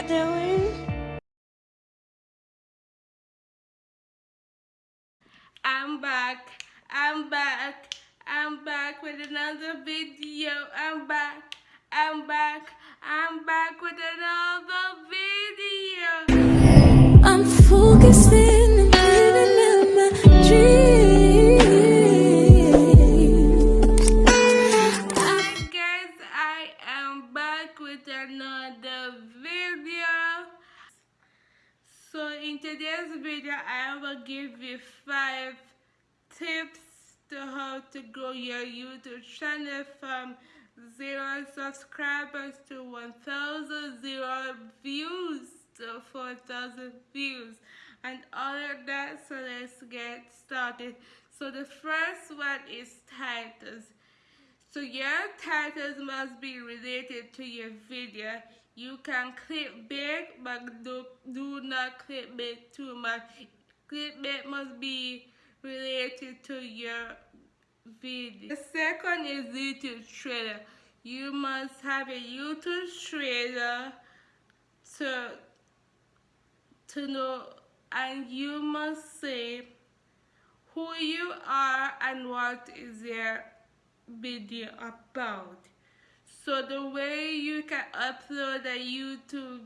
y'all doing? I'm back. I'm back. I'm back with another video. I'm back. I'm back. I'm back with another in today's video, I will give you five tips to how to grow your YouTube channel from zero subscribers to 1,000 zero views to 4,000 views and all of that. So let's get started. So the first one is titles. So your titles must be related to your video. You can clickbait, but do, do not clickbait too much. Clickbait must be related to your video. The second is YouTube trailer. You must have a YouTube trailer to to know and you must say who you are and what is your video about. So the way you can upload a YouTube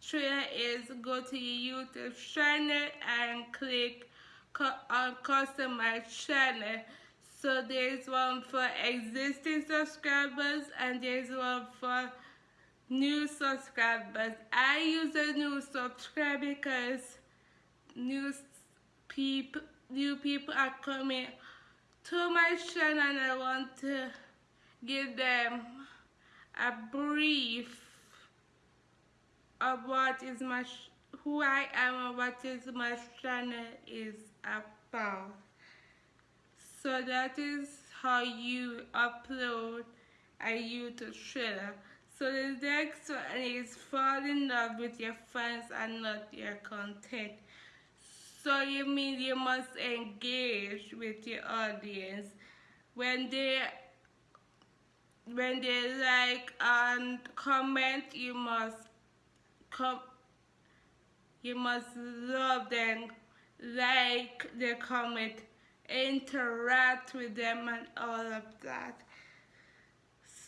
trailer is go to your YouTube channel and click on customize channel. So there's one for existing subscribers and there's one for new subscribers. I use a new subscriber because new people new people are coming to my channel and I want to give them a brief of what is my who I am and what is my channel is about. So that is how you upload a YouTube trailer. So the next one is fall in love with your fans and not your content. So you mean you must engage with your audience when they when they like and comment you must come you must love them like the comment interact with them and all of that.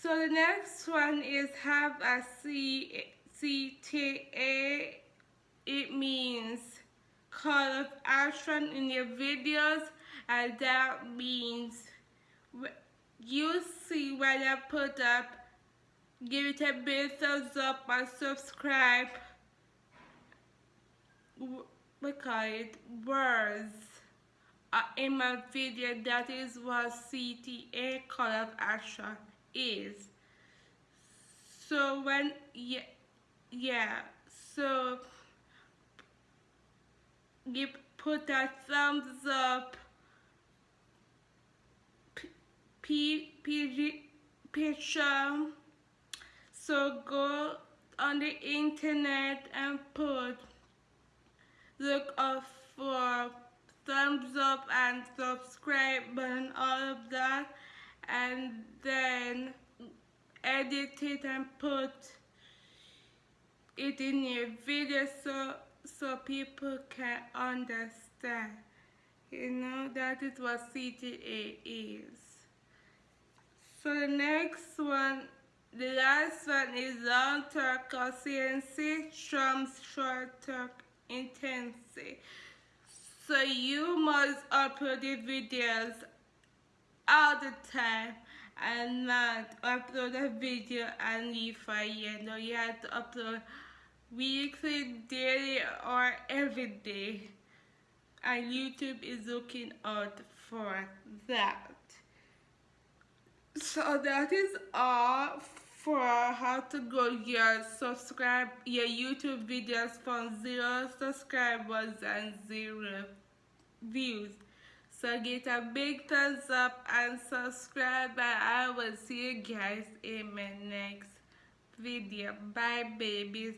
So the next one is have a C C T A. It means call of action in your videos and that means you see when I put up. Give it a big thumbs up and subscribe. We call it words. Uh, in my video that is what CTA call of action is. So when yeah yeah so give put a thumbs up picture so go on the internet and put look up for thumbs up and subscribe and all of that and then edit it and put it in your video so so people can understand. You know that is what CTA is so the next one the last one is long talk consistency trumps short talk intensity so you must upload your videos all the time and not upload a video and leave a year. No, you have to upload weekly, daily, or every day. And YouTube is looking out for that. So that is all for how to grow your subscribe your YouTube videos from zero subscribers and zero views. So get a big thumbs up and subscribe and I will see you guys in my next video. Bye babies.